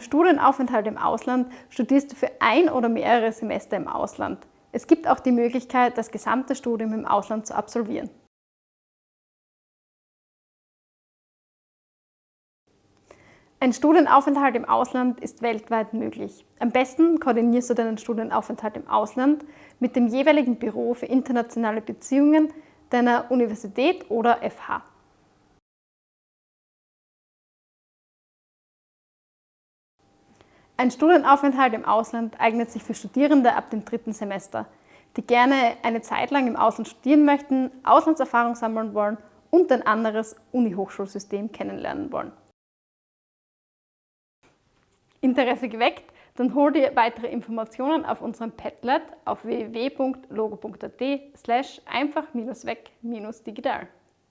Studienaufenthalt im Ausland studierst du für ein oder mehrere Semester im Ausland. Es gibt auch die Möglichkeit, das gesamte Studium im Ausland zu absolvieren. Ein Studienaufenthalt im Ausland ist weltweit möglich. Am besten koordinierst du deinen Studienaufenthalt im Ausland mit dem jeweiligen Büro für internationale Beziehungen deiner Universität oder FH. Ein Studienaufenthalt im Ausland eignet sich für Studierende ab dem dritten Semester, die gerne eine Zeit lang im Ausland studieren möchten, Auslandserfahrung sammeln wollen und ein anderes Uni-Hochschulsystem kennenlernen wollen. Interesse geweckt? Dann hol dir weitere Informationen auf unserem Padlet auf www.logo.at slash einfach-weg-digital.